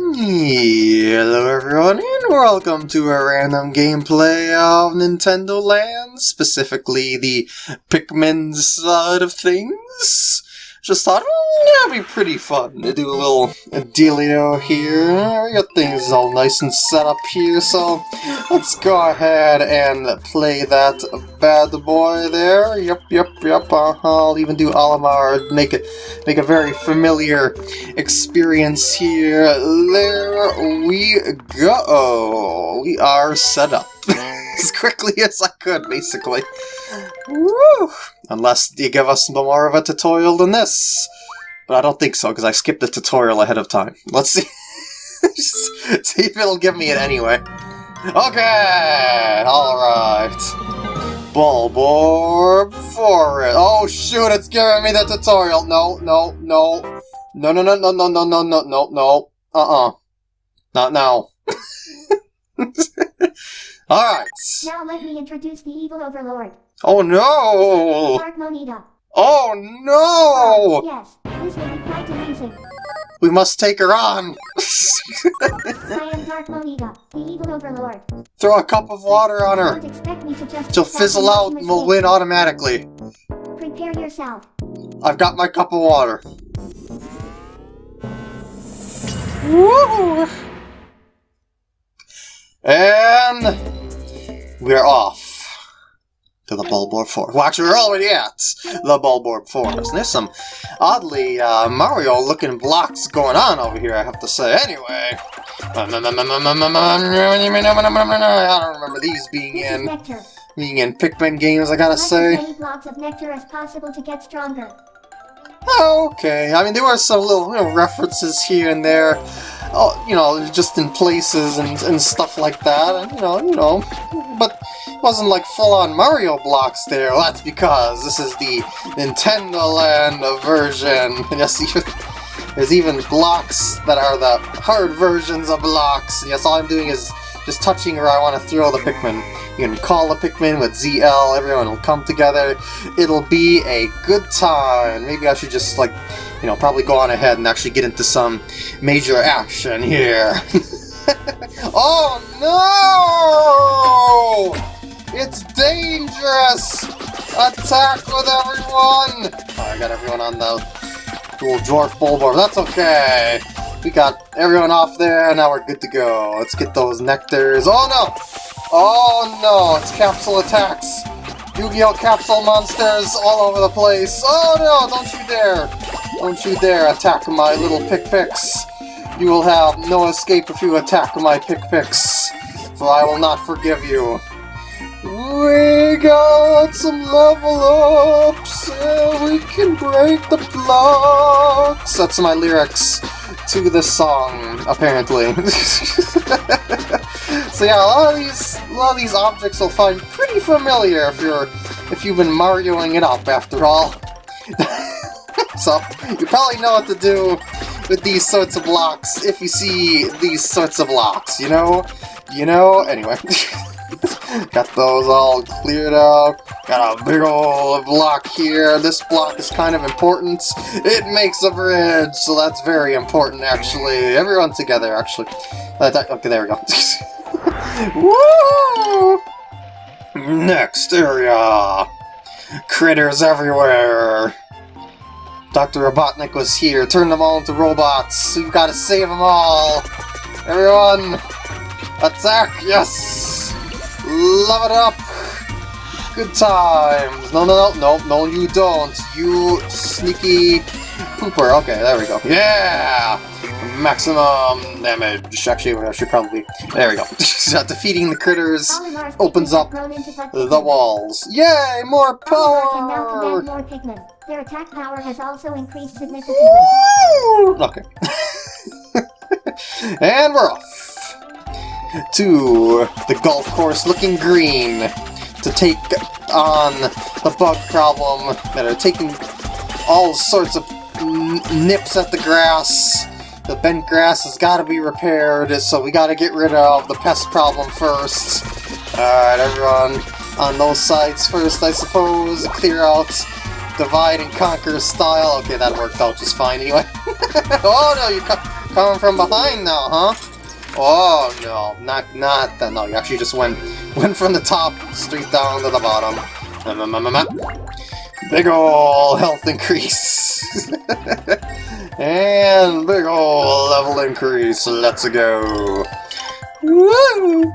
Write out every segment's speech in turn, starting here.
Hello everyone and welcome to a random gameplay of Nintendo Land, specifically the Pikmin side of things. Just thought, mm, that'd be pretty fun to do a little dealio here. We got things all nice and set up here, so let's go ahead and play that bad boy there. Yep, yep, yep. Uh -huh. I'll even do Olimar, make it make a very familiar experience here. There we go. We are set up as quickly as I could, basically. Woo! Unless you give us more of a tutorial than this. But I don't think so, because I skipped the tutorial ahead of time. Let's see. see if it'll give me it anyway. Okay! Alright. Bulborb Forest. Oh shoot, it's giving me the tutorial. No, no, no. No, no, no, no, no, no, no, no, no, no. Uh-uh. Not now. Alright. Now let me introduce the evil overlord. Oh no! Dark Monita. Oh no! Oh, yes, this will be quite amusing. We must take her on! I am Dark Monita, the evil overlord. Throw a cup of water on her! Don't expect me to just She'll fizzle out and we'll win automatically. Prepare yourself. I've got my cup of water. Woo! And we're off to the Bulborb Forest. Well, actually, we're already at the Bulborb Forest. There's some oddly uh, Mario-looking blocks going on over here, I have to say. Anyway, I don't remember these being in being in Pikmin games. I gotta Collect as say. many blocks of nectar as possible to get stronger. Okay, I mean there were some little you know, references here and there, Oh, you know, just in places and, and stuff like that, and you know, you know, but it wasn't like full-on Mario blocks there. Well, that's because this is the Nintendo Land version. Yes, there's even blocks that are the hard versions of blocks. Yes, all I'm doing is just touching where I want to throw the Pikmin. You can call the Pikmin with ZL, everyone will come together. It'll be a good time. Maybe I should just, like, you know, probably go on ahead and actually get into some major action here. oh no! It's dangerous! Attack with everyone! Oh, I got everyone on the little dwarf bulborb. That's okay. We got everyone off there, now we're good to go. Let's get those nectars. Oh no! Oh no, it's capsule attacks! Yu-Gi-Oh! capsule monsters all over the place! Oh no, don't you dare! Don't you dare attack my little pick-picks! You will have no escape if you attack my pick-picks, for I will not forgive you. We got some level ups, and we can break the blocks! That's my lyrics to this song, apparently. so yeah, a lot of these a lot of these objects will find pretty familiar if you're if you've been Marioing it up after all. so you probably know what to do with these sorts of blocks if you see these sorts of blocks, you know? You know? Anyway. Got those all cleared out. Got a big old block here. This block is kind of important. It makes a bridge, so that's very important, actually. Everyone together, actually. Uh, that- okay, there we go. Woo! Next area. Critters everywhere. Dr. Robotnik was here. Turn them all into robots. We've got to save them all. Everyone, attack! Yes! Love it up! Good times! No, no, no, no, no, you don't. You sneaky pooper. Okay, there we go. Yeah! Maximum damage. Actually, I should probably... There we go. Uh, defeating the critters opens up grown into butt the walls. Yay! More oh, now power! more Their attack power has also increased significantly. Woo! Okay. and we're off to the golf course looking green to take on the bug problem that are taking all sorts of nips at the grass. The bent grass has got to be repaired, so we got to get rid of the pest problem first. Alright, everyone on those sides first, I suppose. Clear out divide and conquer style. Okay, that worked out just fine anyway. oh no, you're co coming from behind now, huh? Oh no, not not that. No, you actually just went went from the top straight down to the bottom. Big ol' health increase. and big ol' level increase. Let's go. Woo!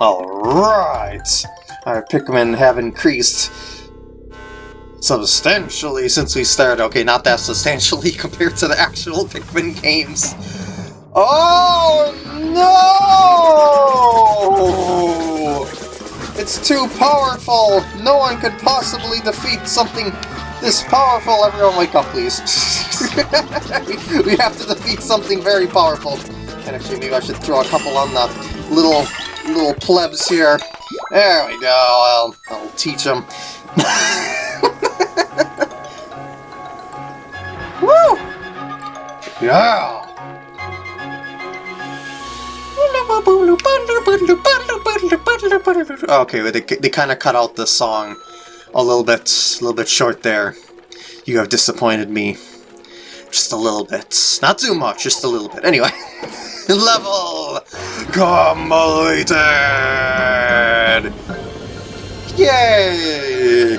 Alright. Our Pikmin have increased substantially since we started. Okay, not that substantially compared to the actual Pikmin games. Oh no! It's too powerful! No one could possibly defeat something this powerful! Everyone wake up, please. we have to defeat something very powerful. And actually, maybe I should throw a couple on the little little plebs here. There we go, I'll, I'll teach them. Woo! Yeah! Okay, they, they kind of cut out the song a little bit, a little bit short there. You have disappointed me. Just a little bit. Not too much, just a little bit. Anyway. Level completed! Yay!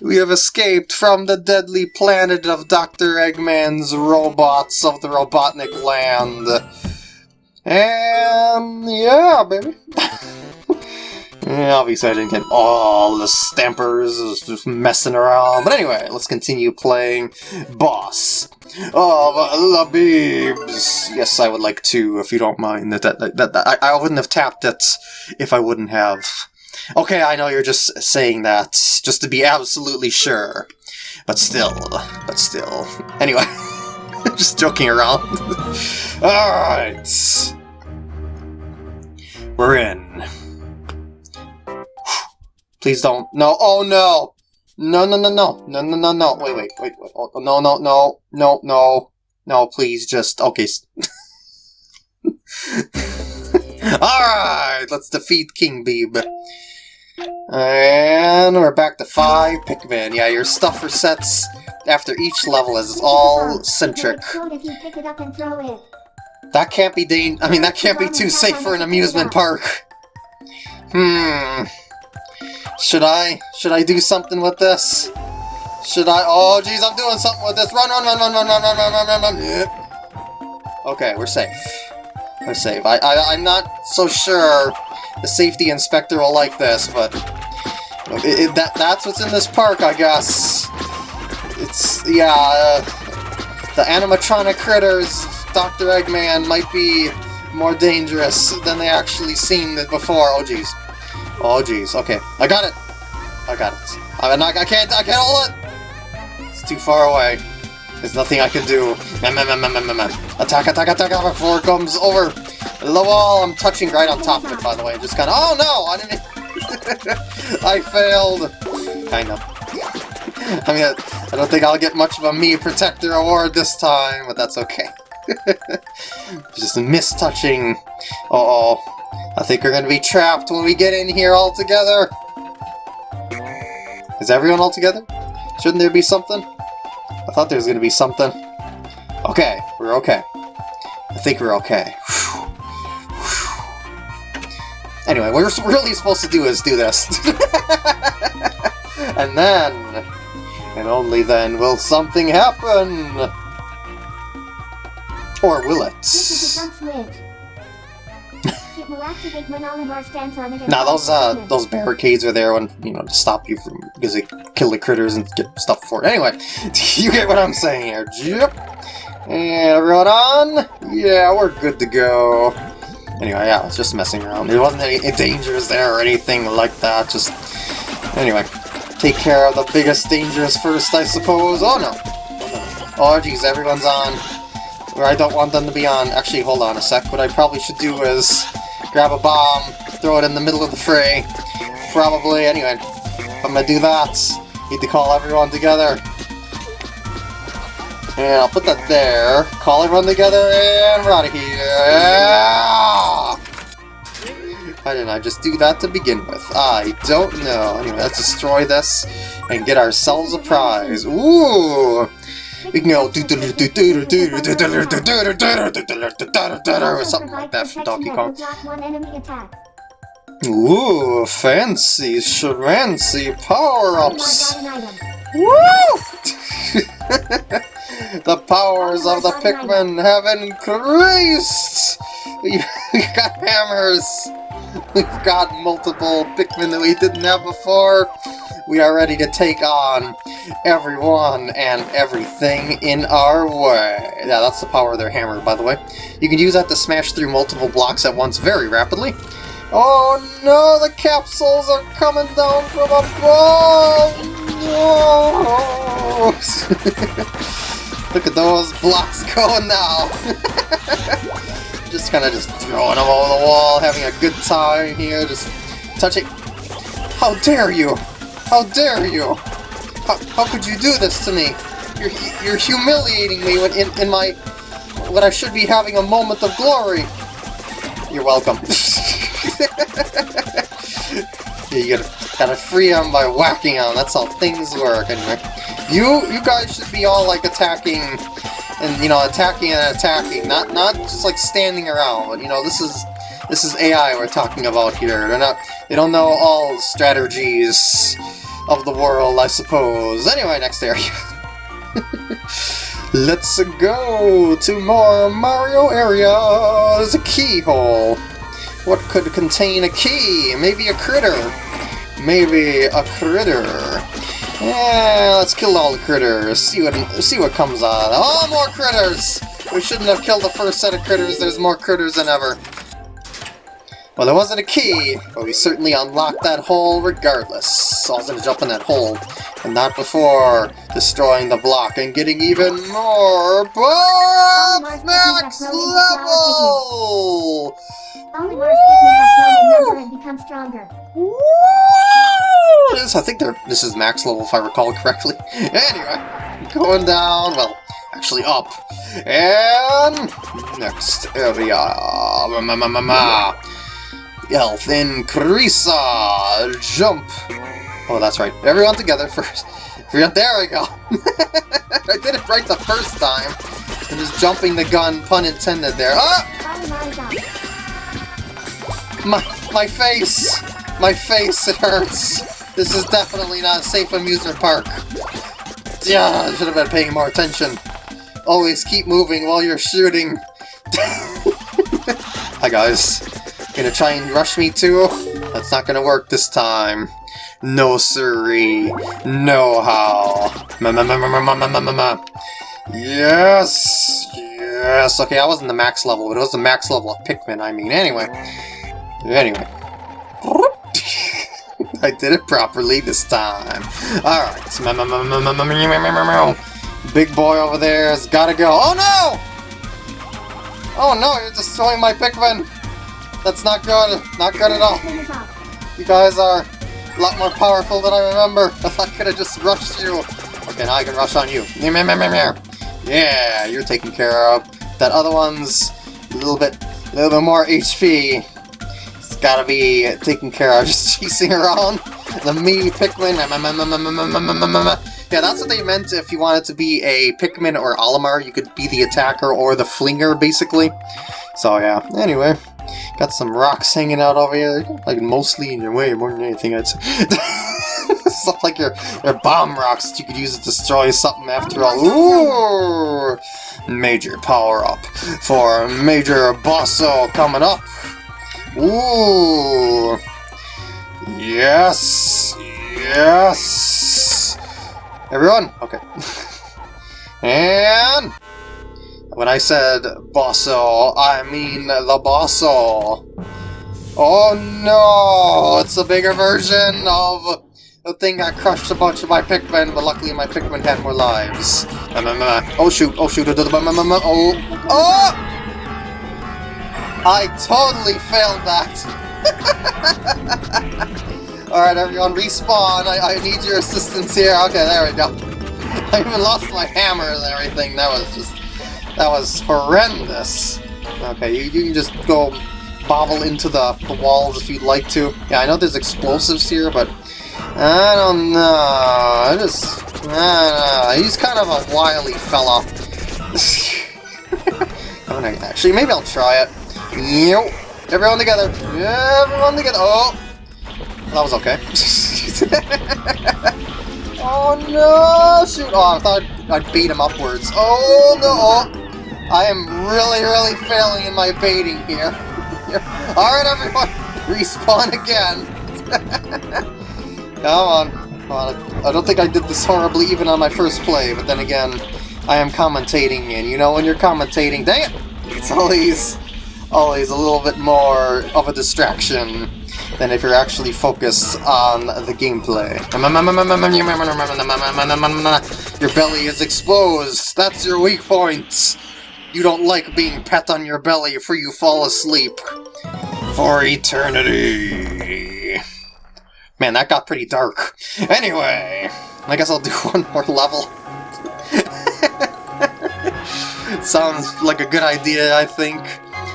We have escaped from the deadly planet of Dr. Eggman's robots of the Robotnik land. And yeah, baby. obviously I didn't get all the stampers I was just messing around. But anyway, let's continue playing Boss of Labibs. Yes, I would like to, if you don't mind. That, that, that, that I, I wouldn't have tapped it if I wouldn't have. Okay, I know you're just saying that just to be absolutely sure. But still, but still. Anyway. Just joking around. Alright. We're in. Please don't. No. Oh no! No, no, no, no. No, no, no, no. Wait, wait, wait, wait. Oh, no, no, no. No, no. No, please just. Okay. Alright, let's defeat King Beeb. And we're back to five Pikmin. Yeah, your stuff resets after each level is all centric. That can't be dang- I mean, that can't be too safe for an amusement park. Hmm. Should I? Should I do something with this? Should I? Oh, jeez, I'm doing something with this. Run, run, run, run, run, run, run, run, run, run, run. Yep. Okay, we're safe. We're safe. I, I, I'm not so sure the safety inspector will like this, but it, it, that that's what's in this park, I guess. It's, yeah, uh, the animatronic critters, Dr. Eggman, might be more dangerous than they actually seemed before. Oh, jeez. Oh, jeez. Okay, I got it. I got it. I'm I can't, I can't hold it! It's too far away. There's nothing I can do. Mm, mm, mm, attack, attack, attack before it comes over the wall. I'm touching right on top of it, by the way. Just kind of, oh no, I didn't, I failed. Kind of. I mean, I don't think I'll get much of a me protector award this time, but that's okay. Just mistouching. Uh oh I think we're gonna be trapped when we get in here all together. Is everyone all together? Shouldn't there be something? I thought there was gonna be something. Okay, we're okay. I think we're okay. Anyway, what we're really supposed to do is do this. and then, and only then, will something happen! Or will it? now those uh those barricades are there when you know to stop you from because they kill the critters and get stuff for it. Anyway, you get what I'm saying here. Yep. And everyone on? Yeah, we're good to go. Anyway, yeah, I was just messing around. There wasn't any dangers there or anything like that. Just anyway, take care of the biggest dangers first, I suppose. Oh no. Oh geez, everyone's on. Where I don't want them to be on. Actually, hold on a sec. What I probably should do is grab a bomb, throw it in the middle of the fray. Probably, anyway. I'm gonna do that, need to call everyone together. And I'll put that there. Call everyone together, and we're out of here. Why didn't I just do that to begin with? I don't know. Anyway, let's destroy this and get ourselves a prize. Ooh! Or something like that from Donkey Kong. Ooh, fancy, schmancy power-ups! Woo! the powers of the Pikmin have increased! We, we got hammers! We've got multiple Pikmin that we didn't have before. We are ready to take on everyone and everything in our way. Yeah, that's the power of their hammer, by the way. You can use that to smash through multiple blocks at once very rapidly. Oh no, the capsules are coming down from above! No! Look at those blocks going now! just kind of just throwing them over the wall, having a good time here, just touching... How dare you! How dare you! How, how could you do this to me? You're, you're humiliating me when in, in my... when I should be having a moment of glory! You're welcome. You gotta, gotta free them by whacking them. That's how things work. Anyway, you you guys should be all like attacking, and you know attacking and attacking, not not just like standing around. You know this is this is AI we're talking about here. They're not they don't know all strategies of the world, I suppose. Anyway, next area. Let's go to more Mario area. There's a keyhole. What could contain a key? Maybe a critter. Maybe a critter. Yeah, let's kill all the critters. See what see what comes out. Oh, more critters! We shouldn't have killed the first set of critters. There's more critters than ever. Well, there wasn't a key, but we certainly unlocked that hole regardless. I was gonna jump in that hole, and not before destroying the block and getting even more buff max level! Only and become stronger. Woo! I think this is max level if I recall correctly. Anyway, going down, well, actually up. And next area. Ma, ma, ma, Health increase. Jump. Oh, that's right. Everyone together first. There we go. I did it right the first time. And just jumping the gun, pun intended there. Ah! My, my face! My face, it hurts! This is definitely not a safe amusement park. Yeah, I should have been paying more attention. Always keep moving while you're shooting. Hi guys. Gonna try and rush me too? That's not gonna work this time. No siree. No how. Ma ma ma ma ma ma ma ma ma. Yes! Yes! Okay, I wasn't the max level, but it was the max level of Pikmin, I mean. Anyway. Anyway. I did it properly this time. Alright. Big boy over there has gotta go. Oh no! Oh no, you're destroying my Pikmin! That's not good. Not good at all. You guys are a lot more powerful than I remember. I could have just rushed you. Okay, now I can rush on you. Yeah, you're taken care of. That other one's a little bit, a little bit more HP. It's gotta be taken care of. Just chasing around the me Pikmin. Yeah, that's what they meant. If you wanted to be a Pikmin or Olimar, you could be the attacker or the flinger, basically. So yeah. Anyway. Got some rocks hanging out over here, like mostly in your way more than anything, I'd say. Stuff like your, your bomb rocks that you could use to destroy something after all. Ooh! Major power up for Major Bosso coming up. Ooh! Yes! Yes! Everyone? Okay. and... When I said bosso, I mean the bosso. Oh no! It's a bigger version of the thing that crushed a bunch of my Pikmin, but luckily my Pikmin had more lives. Oh shoot, oh shoot, oh, oh! oh, oh. I totally failed that! Alright everyone, respawn, I, I need your assistance here. Okay, there we go. I even lost my hammer and everything, that was just... That was horrendous. Okay, you, you can just go bobble into the, the walls if you'd like to. Yeah, I know there's explosives here, but I don't know. I just... I. He's kind of a wily fella. I'm actually, maybe I'll try it. Yep. Everyone together. Everyone together. Oh! That was okay. oh no! Shoot! Oh, I thought I'd, I'd bait him upwards. Oh no! Oh. I am really, really failing in my baiting here. Alright, everyone! Respawn again! Come on. Well, I don't think I did this horribly even on my first play, but then again, I am commentating, and you know when you're commentating, dang it! It's always, always a little bit more of a distraction than if you're actually focused on the gameplay. Your belly is exposed! That's your weak point! You don't like being pet on your belly for you fall asleep. For eternity. Man, that got pretty dark. Anyway, I guess I'll do one more level. Sounds like a good idea, I think.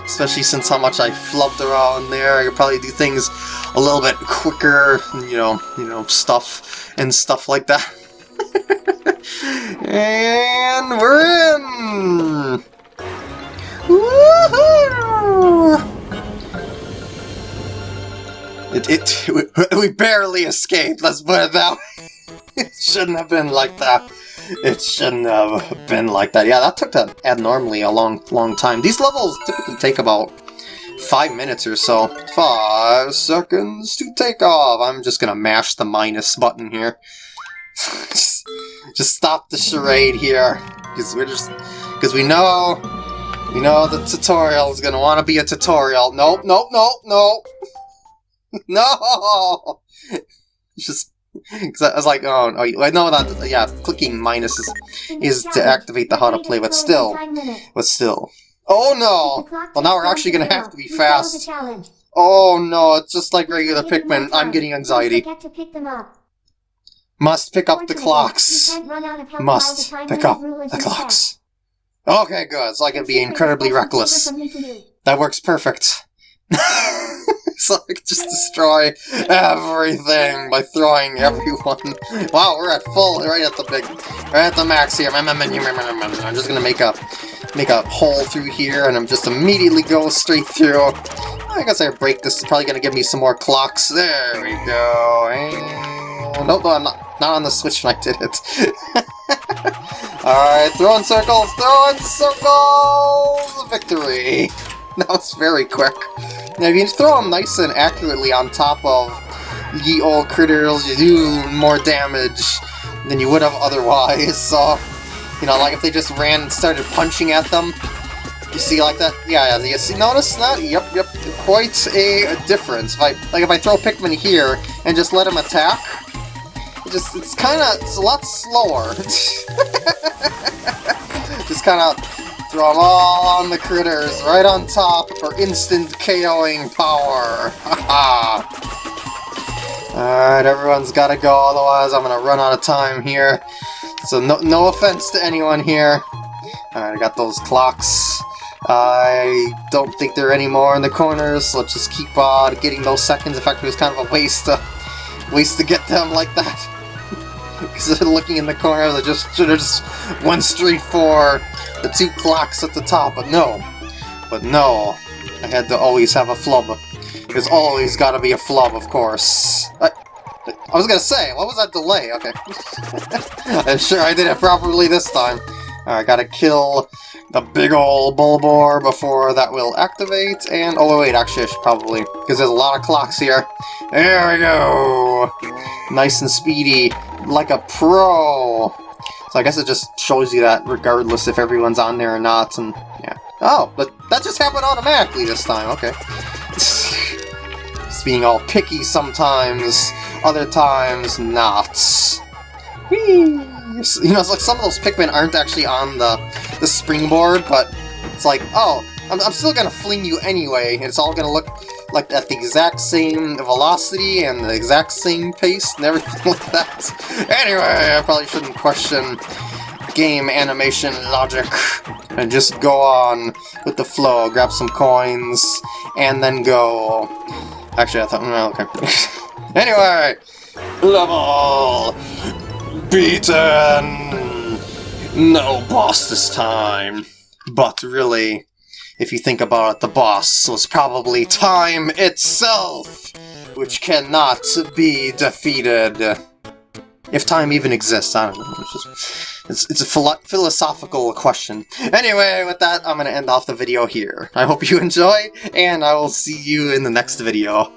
Especially since how much I flubbed around there. I could probably do things a little bit quicker, you know, you know, stuff and stuff like that. and we're in! It, it, we, barely escaped, let's put it that way. It shouldn't have been like that. It shouldn't have been like that. Yeah, that took that abnormally a long, long time. These levels typically take about five minutes or so. Five seconds to take off. I'm just gonna mash the minus button here. just, just stop the charade here. Because we're just... Because we know... We know the tutorial is gonna want to be a tutorial. Nope, nope, nope, nope. no! Just because I was like, oh, oh, I know that, yeah, clicking minus is, is to activate the how to play, but still, but still. Oh no! Well, now we're actually gonna have to be fast. Oh no, it's just like regular Pikmin. I'm getting anxiety. Must pick up the clocks. Must pick up the clocks. Okay, good. So I can be incredibly reckless. That works perfect. so I could just destroy everything by throwing everyone. Wow, we're at full, right at the big, right at the max here. I'm just gonna make a, make a hole through here, and I'm just immediately go straight through. I guess I break this. It's probably gonna give me some more clocks. There we go. And... No, no, I'm not, not on the switch when I did it. Alright, throwing circles, throwing circles! Victory! That was very quick. Now, if you throw them nice and accurately on top of ye old critters, you do more damage than you would have otherwise, so... You know, like if they just ran and started punching at them, you see like that? Yeah, you see, notice that? Yep, yep, quite a difference. If I, like if I throw Pikmin here and just let them attack, just, it's kind of, it's a lot slower. just kind of throw them all on the critters, right on top for instant KOing power. Alright, everyone's gotta go, otherwise I'm gonna run out of time here. So no, no offense to anyone here. Alright, I got those clocks. I don't think there are any more in the corners, so let's just keep on uh, getting those seconds. In fact, it was kind of a waste to, waste to get them like that. Because looking in the corners, I just should have just went straight for the two clocks at the top, but no. But no, I had to always have a flub. There's always gotta be a flub, of course. I, I was gonna say, what was that delay? Okay. I'm sure I did it properly this time. I gotta kill the big old Bulborb before that will activate, and... Oh, wait, actually, I should probably... Because there's a lot of clocks here. There we go! Nice and speedy, like a pro! So I guess it just shows you that regardless if everyone's on there or not, and yeah. Oh, but that just happened automatically this time, okay. just being all picky sometimes, other times not. Whee! You know, it's like some of those Pikmin aren't actually on the, the springboard, but it's like, oh, I'm, I'm still gonna fling you anyway, it's all gonna look like at the exact same velocity and the exact same pace and everything like that. Anyway, I probably shouldn't question game animation logic and just go on with the flow. Grab some coins and then go. Actually, I thought. Well, okay. anyway, level beaten. No boss this time. But really, if you think about it, the boss was probably time itself, which cannot be defeated. If time even exists, I don't know. It's, just, it's, it's a philo philosophical question. Anyway, with that, I'm going to end off the video here. I hope you enjoy, and I will see you in the next video.